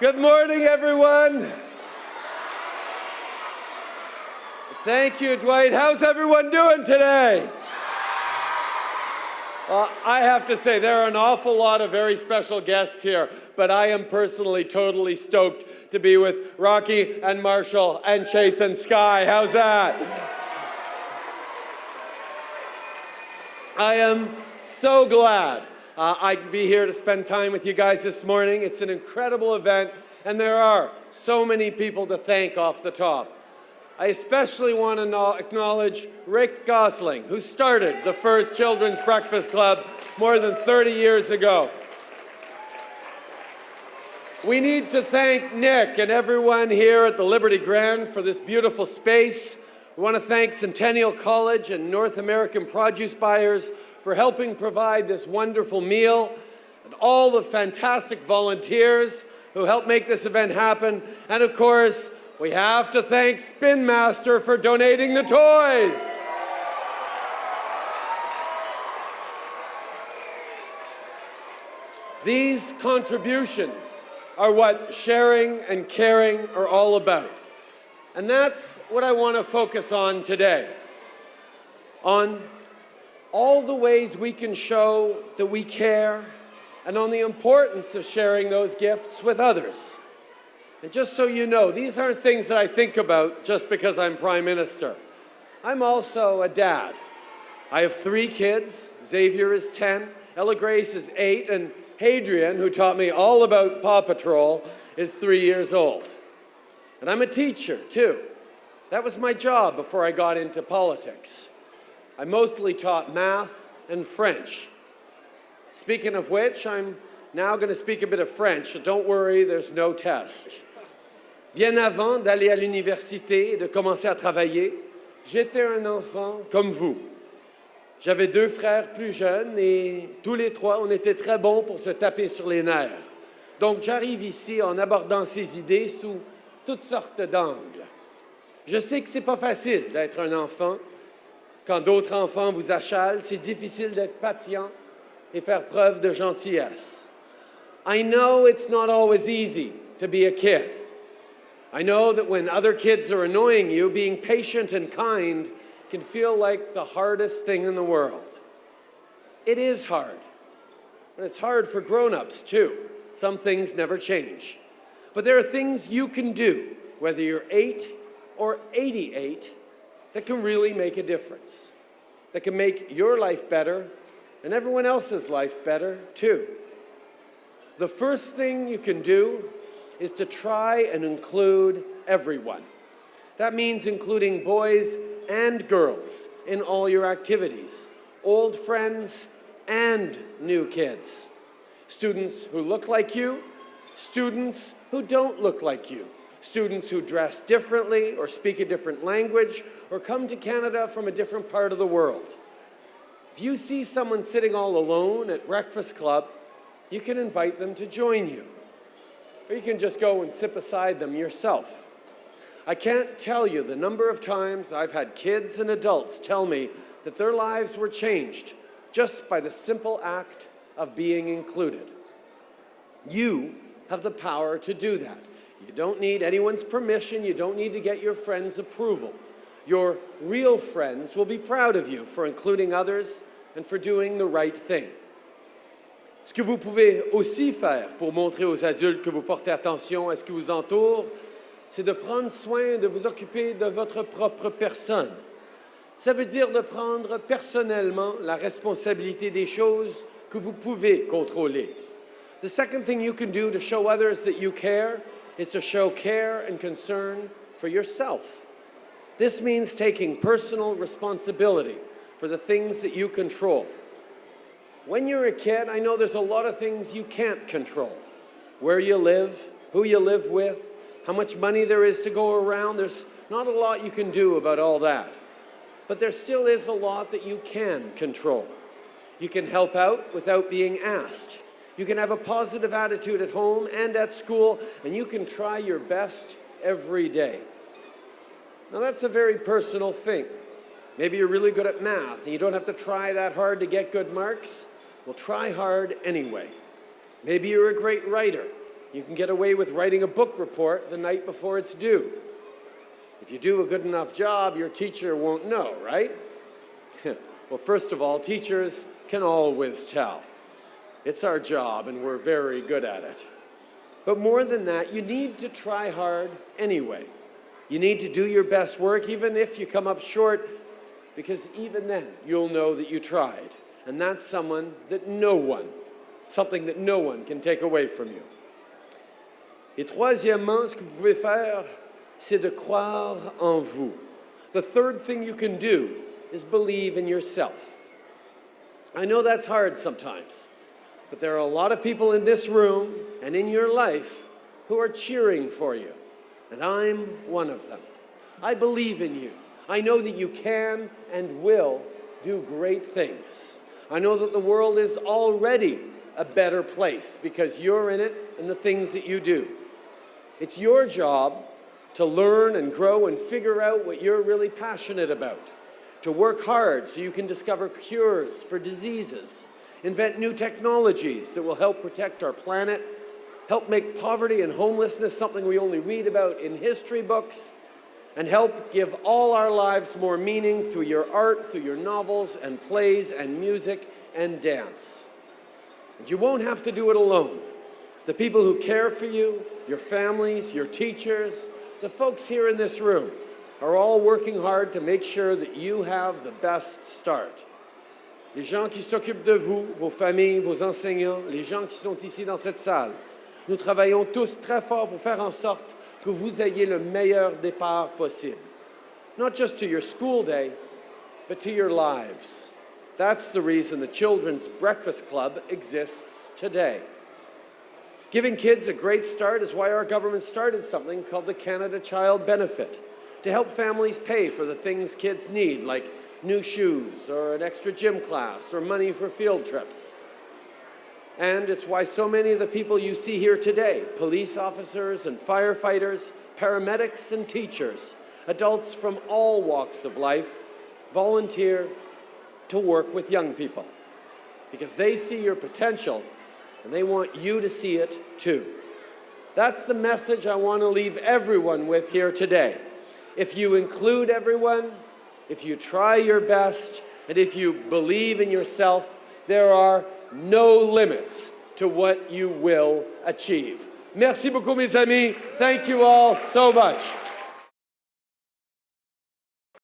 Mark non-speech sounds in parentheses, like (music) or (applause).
Good morning, everyone. Thank you, Dwight. How's everyone doing today? Uh, I have to say, there are an awful lot of very special guests here, but I am personally totally stoked to be with Rocky and Marshall and Chase and Sky. How's that? I am so glad uh, I'd be here to spend time with you guys this morning. It's an incredible event, and there are so many people to thank off the top. I especially want to acknowledge Rick Gosling, who started the first Children's Breakfast Club more than 30 years ago. We need to thank Nick and everyone here at the Liberty Grand for this beautiful space. We want to thank Centennial College and North American produce buyers for helping provide this wonderful meal, and all the fantastic volunteers who helped make this event happen, and of course, we have to thank Spin Master for donating the toys. These contributions are what sharing and caring are all about. And that's what I want to focus on today. On all the ways we can show that we care and on the importance of sharing those gifts with others. And just so you know, these aren't things that I think about just because I'm Prime Minister. I'm also a dad. I have three kids. Xavier is 10, Ella Grace is 8, and Hadrien, who taught me all about Paw Patrol, is 3 years old. And I'm a teacher, too. That was my job before I got into politics. I mostly taught math and French. Speaking of which, I'm now going to speak a bit of French, so don't worry, there's no test. Bien avant d'aller à l'université et de commencer à travailler, j'étais un enfant comme vous. J'avais deux frères plus jeunes et tous les trois, on était très bons pour se taper sur les nerfs. Donc j'arrive ici en abordant ces idées sous toutes sortes d'angles. Je sais que c'est pas facile d'être un enfant. Quand d'autres enfants vous achalent, c'est difficile d'être patient et faire preuve de gentillesse. I know it's not always easy to be a kid. I know that when other kids are annoying you, being patient and kind can feel like the hardest thing in the world. It is hard. And it's hard for grown-ups too. Some things never change. But there are things you can do, whether you're 8 or 88, that can really make a difference. That can make your life better and everyone else's life better too. The first thing you can do is to try and include everyone. That means including boys and girls in all your activities, old friends and new kids, students who look like you, students who don't look like you, students who dress differently or speak a different language or come to Canada from a different part of the world. If you see someone sitting all alone at Breakfast Club, you can invite them to join you or you can just go and sit beside them yourself. I can't tell you the number of times I've had kids and adults tell me that their lives were changed just by the simple act of being included. You have the power to do that. You don't need anyone's permission. You don't need to get your friends' approval. Your real friends will be proud of you for including others and for doing the right thing. Ce que vous pouvez aussi faire pour montrer aux adultes que vous portez attention à ce qui vous entoure, c'est de prendre soin de vous occuper de votre propre personne. Ça veut dire de prendre personnellement la responsabilité des choses que vous pouvez contrôler. The second thing you can do to show others that you care is to show care and concern for yourself. This means taking personal responsibility for the things that you control. When you're a kid, I know there's a lot of things you can't control. Where you live, who you live with, how much money there is to go around. There's not a lot you can do about all that. But there still is a lot that you can control. You can help out without being asked. You can have a positive attitude at home and at school, and you can try your best every day. Now that's a very personal thing. Maybe you're really good at math and you don't have to try that hard to get good marks. Well, try hard anyway. Maybe you're a great writer. you can get away with writing a book report the night before it's due. If you do a good enough job, your teacher won't know, right? (laughs) well, first of all, teachers can always tell. It's our job, and we're very good at it. But more than that, you need to try hard anyway. You need to do your best work, even if you come up short, because even then, you'll know that you tried. And that's someone that no one, something that no one can take away from you. Et troisièmement, ce que vous pouvez faire, c'est de croire en vous. The third thing you can do is believe in yourself. I know that's hard sometimes, but there are a lot of people in this room and in your life who are cheering for you, and I'm one of them. I believe in you. I know that you can and will do great things. I know that the world is already a better place because you're in it and the things that you do. It's your job to learn and grow and figure out what you're really passionate about, to work hard so you can discover cures for diseases, invent new technologies that will help protect our planet, help make poverty and homelessness something we only read about in history books, and help give all our lives more meaning through your art, through your novels and plays and music and dance. And you won't have to do it alone. The people who care for you, your families, your teachers, the folks here in this room are all working hard to make sure that you have the best start. Les gens qui s'occupent de vous, vos familles, vos enseignants, les gens qui sont ici dans cette salle, nous travaillons tous très fort pour faire en sorte que vous ayez le meilleur départ possible. Not just to your school day, but to your lives. That's the reason the Children's Breakfast Club exists today. Giving kids a great start is why our government started something called the Canada Child Benefit to help families pay for the things kids need, like new shoes or an extra gym class or money for field trips. And it's why so many of the people you see here today, police officers and firefighters, paramedics and teachers, adults from all walks of life, volunteer to work with young people because they see your potential and they want you to see it too. That's the message I want to leave everyone with here today. If you include everyone, if you try your best, and if you believe in yourself, there are no limits to what you will achieve. Merci beaucoup, mes amis. Thank you all so much.